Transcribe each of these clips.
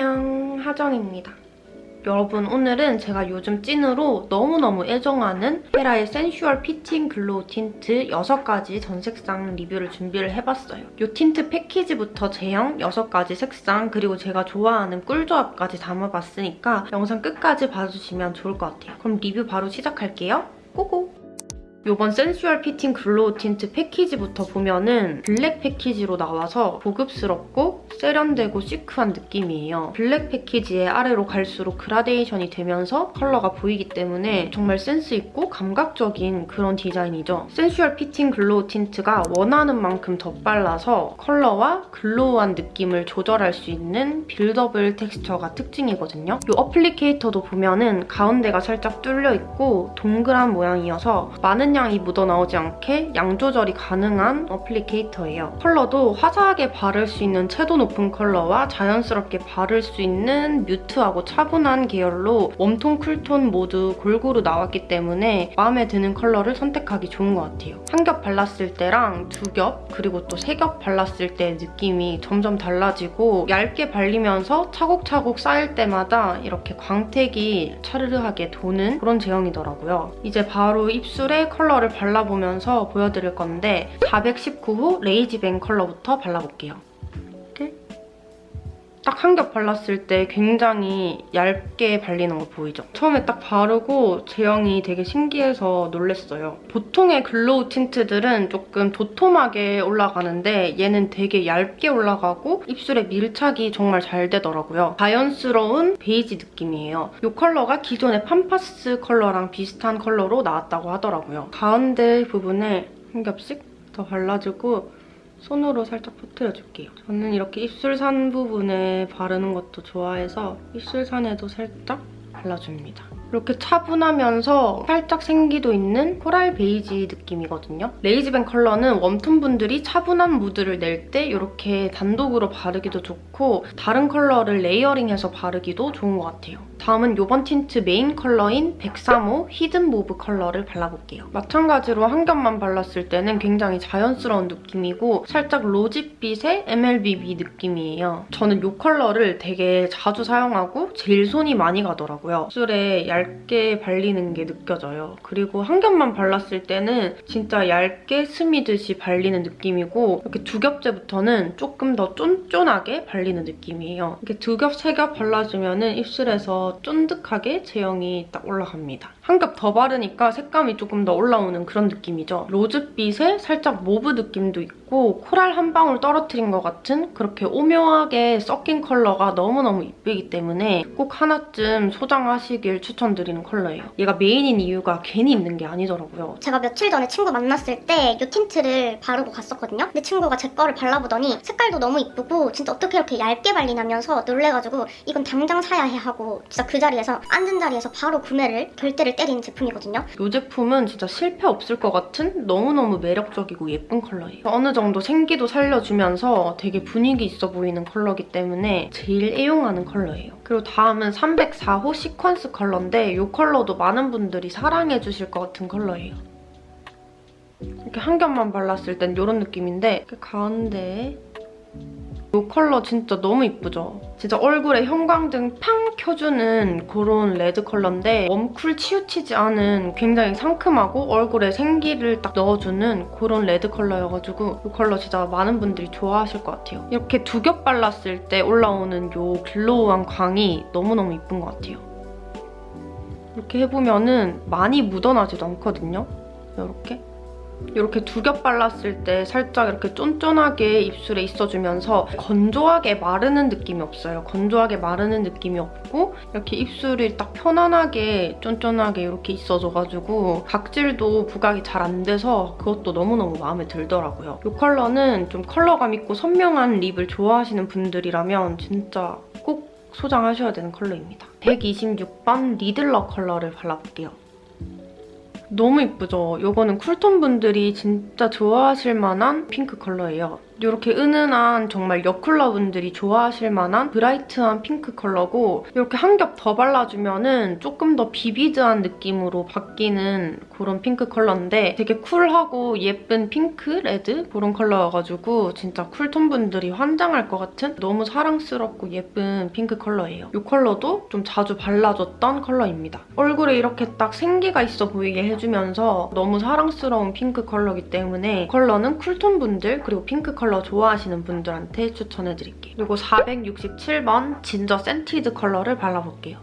안녕 하정입니다. 여러분 오늘은 제가 요즘 찐으로 너무너무 애정하는 헤라의 Sensual Fitting Glow 틴트 6가지 전 색상 리뷰를 준비를 해봤어요. 이 틴트 패키지부터 제형 6가지 색상 그리고 제가 좋아하는 꿀조합까지 담아봤으니까 영상 끝까지 봐주시면 좋을 것 같아요. 그럼 리뷰 바로 시작할게요. Go go! 이번 Sensual Fitting Glow 틴트 패키지부터 보면은 블랙 패키지로 나와서 고급스럽고 세련되고 시크한 느낌이에요. 블랙 패키지의 아래로 갈수록 그라데이션이 되면서 컬러가 보이기 때문에 정말 센스 있고 감각적인 그런 디자인이죠. Sensual Fitting Glow 틴트가 원하는 만큼 덧발라서 컬러와 glow한 느낌을 조절할 수 있는 buildable texture가 특징이거든요. 이 applicator도 보면은 가운데가 살짝 뚫려 있고 동그란 모양이어서 많은 양이 묻어나오지 않게 양 조절이 가능한 applicator예요. 컬러도 화사하게 바를 수 있는 채도 높은 컬러와 자연스럽게 바를 수 있는 mute하고 차분한 계열로 warm tone, cool tone 모두 골고루 나왔기 때문에 마음에 드는 컬러를 선택하기 좋은 것 같아요. 한 겹 발랐을 때랑 두 겹, 그리고 또 세 겹 발랐을 때 느낌이 점점 달라지고 얇게 발리면서 차곡차곡 쌓일 때마다 이렇게 광택이 차르르하게 도는 그런 제형이더라고요. 이제 바로 입술에 컬러를 발라보면서 보여드릴 건데 419호 Lazy Bang 컬러부터 발라볼게요. 딱 한 겹 발랐을 때 굉장히 얇게 발리는 거 보이죠? 처음에 딱 바르고 제형이 되게 신기해서 놀랬어요. 보통의 glow tint들은 조금 도톰하게 올라가는데 얘는 되게 얇게 올라가고 입술에 밀착이 정말 잘 되더라고요. 자연스러운 베이지 느낌이에요. 이 컬러가 기존의 Pampas 컬러랑 비슷한 컬러로 나왔다고 하더라고요. 가운데 부분에 한 겹씩 더 발라주고 손으로 살짝 퍼트려줄게요. 저는 이렇게 입술산 부분에 바르는 것도 좋아해서 입술산에도 살짝 발라줍니다. 이렇게 차분하면서 살짝 생기도 있는 coral 베이지 느낌이거든요. Lazy Bang 컬러는 warm tone 분들이 차분한 무드를 낼 때 이렇게 단독으로 바르기도 좋고 다른 컬러를 layering해서 바르기도 좋은 것 같아요. 다음은 이번 tint main 컬러인 103호 Hidden Mauve 컬러를 발라볼게요. 마찬가지로 한 겹만 발랐을 때는 굉장히 자연스러운 느낌이고 살짝 rosy빛의 MLBB 느낌이에요. 저는 이 컬러를 되게 자주 사용하고 제일 손이 많이 가더라고요. 입술에 얇게 발리는 게 느껴져요. 그리고 한 겹만 발랐을 때는 진짜 얇게 스미듯이 발리는 느낌이고 이렇게 두 겹째부터는 조금 더 쫀쫀하게 발리는 느낌이에요. 이렇게 두 겹, 세 겹 발라주면 입술에서 쫀득하게 제형이 딱 올라갑니다. 한 겹 더 바르니까 색감이 조금 더 올라오는 그런 느낌이죠. rose빛에 살짝 mauve 느낌도 있고 coral 한 방울 떨어뜨린 것 같은 그렇게 오묘하게 섞인 컬러가 너무너무 이쁘기 때문에 꼭 하나쯤 소장하시길 추천드리는 컬러예요. 얘가 main인 이유가 괜히 있는 게 아니더라고요. 제가 며칠 전에 친구 만났을 때 이 tint를 바르고 갔었거든요. 근데 친구가 제 거를 발라보더니 색깔도 너무 이쁘고 진짜 어떻게 이렇게 얇게 발리냐면서 놀래가지고 이건 당장 사야 해 하고 진짜 그 자리에서 앉은 자리에서 바로 구매를 결대를 때린 제품이거든요. 이 제품은 진짜 실패 없을 것 같은 너무너무 매력적이고 예쁜 컬러예요. 어느 정도 생기도 살려주면서 되게 분위기 있어 보이는 컬러기 때문에 제일 애용하는 컬러예요. 그리고 다음은 304호 시퀀스 컬러인데 이 컬러도 많은 분들이 사랑해주실 것 같은 컬러예요. 이렇게 한 겹만 발랐을 땐 이런 느낌인데 이렇게 가운데에 이 컬러 진짜 너무 이쁘죠? 진짜 얼굴에 형광등 팡 켜주는 그런 red 컬러인데 warm cool 치우치지 않은 굉장히 상큼하고 얼굴에 생기를 딱 넣어주는 그런 red 컬러여가지고 이 컬러 진짜 많은 분들이 좋아하실 것 같아요. 이렇게 두 겹 발랐을 때 올라오는 이 glow한 광이 너무너무 이쁜 것 같아요. 이렇게 해보면 은 많이 묻어나지도 않거든요. 이렇게. 이렇게 두 겹 발랐을 때 살짝 이렇게 쫀쫀하게 입술에 있어주면서 건조하게 마르는 느낌이 없어요. 건조하게 마르는 느낌이 없고 이렇게 입술이 딱 편안하게 쫀쫀하게 이렇게 있어져가지고 각질도 부각이 잘 안 돼서 그것도 너무너무 마음에 들더라고요. 이 컬러는 좀 컬러감 있고 선명한 lip을 좋아하시는 분들이라면 진짜 꼭 소장하셔야 되는 컬러입니다. 126번 Riddler 컬러를 발라볼게요. 너무 이쁘죠? 이거는 cool tone 분들이 진짜 좋아하실 만한 핑크 컬러예요. 이렇게 은은한 정말 여쿨러 분들이 좋아하실 만한 bright한 핑크 컬러고 이렇게 한 겹 더 발라주면 은 조금 더 vivid한 느낌으로 바뀌는 그런 핑크 컬러인데 되게 쿨하고 예쁜 핑크, red 그런 컬러여가지고 진짜 cool tone 분들이 환장할 것 같은 너무 사랑스럽고 예쁜 핑크 컬러예요. 이 컬러도 좀 자주 발라줬던 컬러입니다. 얼굴에 이렇게 딱 생기가 있어 보이게 해주면서 너무 사랑스러운 핑크 컬러이기 때문에 이 컬러는 cool tone 분들 그리고 핑크 컬러 좋아하시는 분들한테 추천해드릴게요. 그리고 467번 Ginger Scented 컬러를 발라볼게요.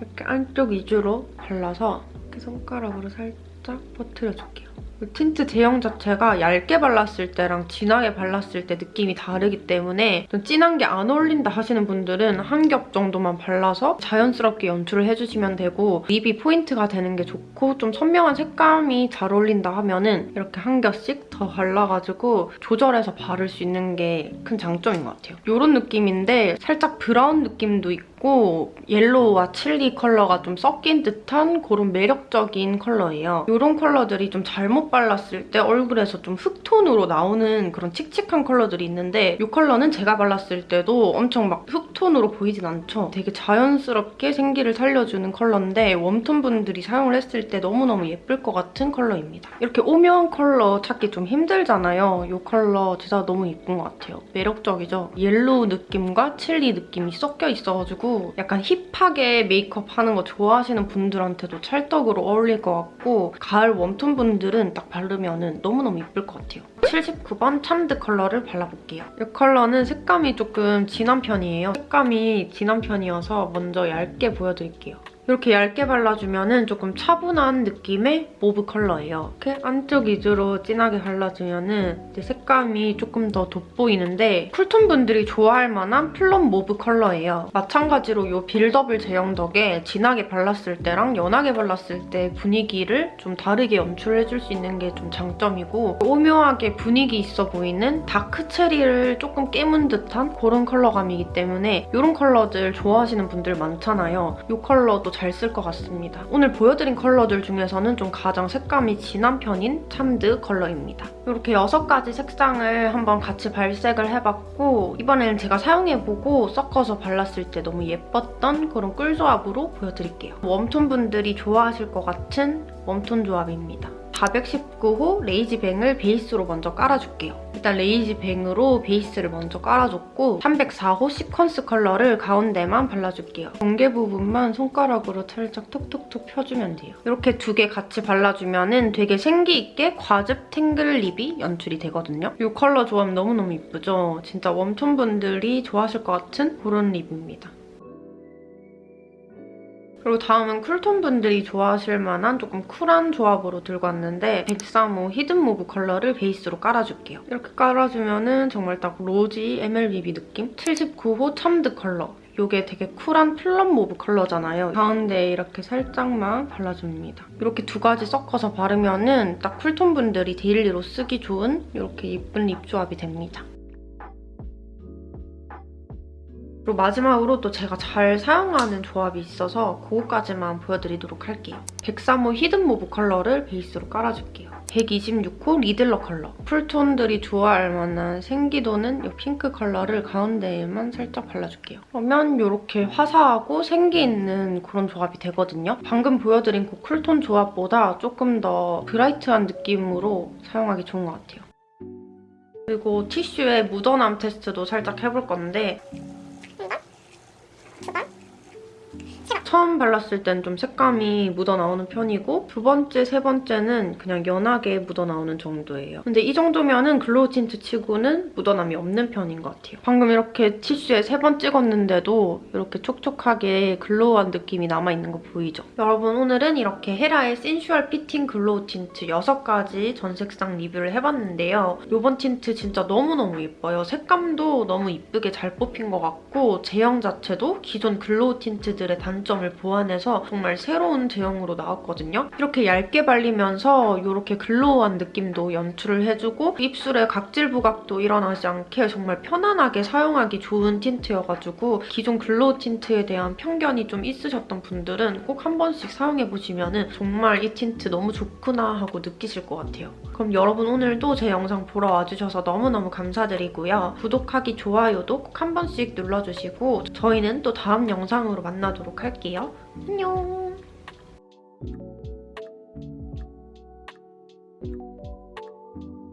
이렇게 안쪽 위주로 발라서 이렇게 손가락으로 살짝 퍼트려줄게요. 이 틴트 제형 자체가 얇게 발랐을 때랑 진하게 발랐을 때 느낌이 다르기 때문에 좀 진한 게 안 어울린다 하시는 분들은 한 겹 정도만 발라서 자연스럽게 연출을 해주시면 되고 lip이 포인트가 되는 게 좋고 좀 선명한 색감이 잘 어울린다 하면 은 이렇게 한 겹씩 더 발라가지고 조절해서 바를 수 있는 게 큰 장점인 것 같아요. 이런 느낌인데 살짝 brown 느낌도 있고 yellow와 chili 컬러가 좀 섞인 듯한 그런 매력적인 컬러예요. 이런 컬러들이 좀 잘못 발랐을 때 얼굴에서 좀 흑톤으로 나오는 그런 칙칙한 컬러들이 있는데 이 컬러는 제가 발랐을 때도 엄청 막 흑톤으로 보이진 않죠. 되게 자연스럽게 생기를 살려주는 컬러인데 warm tone 분들이 사용을 했을 때 너무너무 예쁠 것 같은 컬러입니다. 이렇게 오묘한 컬러 찾기 좀 힘들잖아요. 이 컬러 진짜 너무 예쁜 것 같아요. 매력적이죠? yellow 느낌과 칠리 느낌이 섞여 있어가지고 약간 hip하게 메이크업 하는 거 좋아하시는 분들한테도 찰떡으로 어울릴 것 같고 가을 warm tone 분들은 딱 바르면 너무너무 예쁠 것 같아요. 79번 Charmed 컬러를 발라볼게요. 이 컬러는 색감이 조금 진한 편이에요. 색감이 진한 편이어서 먼저 얇게 보여드릴게요. 이렇게 얇게 발라주면 조금 차분한 느낌의 mauve 컬러예요. 이렇게 안쪽 위주로 진하게 발라주면 색감이 조금 더 돋보이는데 cool tone 분들이 좋아할 만한 plum mauve 컬러예요. 마찬가지로 이 buildable 제형 덕에 진하게 발랐을 때랑 연하게 발랐을 때 분위기를 좀 다르게 연출해줄 수 있는 게 좀 장점이고 오묘하게 분위기 있어 보이는 dark cherry를 조금 깨문 듯한 그런 컬러감이기 때문에 이런 컬러들 좋아하시는 분들 많잖아요. 이 컬러도 잘 쓸 것 같습니다. 오늘 보여드린 컬러들 중에서는 좀 가장 색감이 진한 편인 Charmed 컬러입니다. 이렇게 6가지 색상을 한번 같이 발색을 해봤고 이번에는 제가 사용해보고 섞어서 발랐을 때 너무 예뻤던 그런 꿀조합으로 보여드릴게요. warm tone 분들이 좋아하실 것 같은 warm tone 조합입니다. 419호 레이지뱅을 베이스로 먼저 깔아줄게요. 일단 레이지 뱅으로 베이스를 먼저 깔아줬고 304호 시퀀스 컬러를 가운데만 발라줄게요. 경계 부분만 손가락으로 살짝 톡톡톡 펴주면 돼요. 이렇게 두 개 같이 발라주면 은 되게 생기 있게 과즙 탱글 lip이 연출이 되거든요. 이 컬러 조합 너무너무 이쁘죠? 진짜 warm tone 분들이 좋아하실 것 같은 그런 lip입니다. 그리고 다음은 cool tone 분들이 좋아하실 만한 조금 쿨한 조합으로 들고 왔는데 103호 Hidden Mauve 컬러를 베이스로 깔아줄게요. 이렇게 깔아주면 은 정말 딱 rosy MLBB 느낌? 79호 Charmed 컬러. 이게 되게 쿨한 plum mauve 컬러잖아요. 가운데에 이렇게 살짝만 발라줍니다. 이렇게 두 가지 섞어서 바르면 은딱 cool tone 분들이 daily로 쓰기 좋은 이렇게 예쁜 lip 조합이 됩니다. 그리고 마지막으로 또 제가 잘 사용하는 조합이 있어서 그거까지만 보여드리도록 할게요. 103호 Hidden Mauve 컬러를 베이스로 깔아줄게요. 126호 Riddler 컬러. cool tone들이 좋아할 만한 생기도는 이 핑크 컬러를 가운데에만 살짝 발라줄게요. 그러면 이렇게 화사하고 생기 있는 그런 조합이 되거든요. 방금 보여드린 그 cool tone 조합보다 조금 더 bright한 느낌으로 사용하기 좋은 것 같아요. 그리고 티슈에 묻어남 테스트도 살짝 해볼 건데 처음 발랐을 땐 좀 색감이 묻어나오는 편이고 두 번째, 세 번째는 그냥 연하게 묻어나오는 정도예요. 근데 이 정도면은 glow tint 치고는 묻어남이 없는 편인 것 같아요. 방금 이렇게 티슈에 세 번 찍었는데도 이렇게 촉촉하게 glow한 느낌이 남아있는 거 보이죠? 여러분 오늘은 이렇게 헤라의 Sensual Fitting Glow Tint 6가지 전 색상 리뷰를 해봤는데요. 이번 틴트 진짜 너무너무 예뻐요. 색감도 너무 이쁘게 잘 뽑힌 것 같고 제형 자체도 기존 glow tint들의 단점을 공간감을 보완해서 정말 새로운 제형으로 나왔거든요. 이렇게 얇게 발리면서 이렇게 glow한 느낌도 연출을 해주고 입술에 각질 부각도 일어나지 않게 정말 편안하게 사용하기 좋은 tint여가지고 기존 glow tint에 대한 편견이 좀 있으셨던 분들은 꼭 한 번씩 사용해보시면 정말 이 틴트 너무 좋구나 하고 느끼실 것 같아요. 그럼 여러분 오늘도 제 영상 보러 와주셔서 너무너무 감사드리고요. 구독하기, 좋아요도 꼭 한 번씩 눌러주시고 저희는 또 다음 영상으로 만나도록 할 안녕!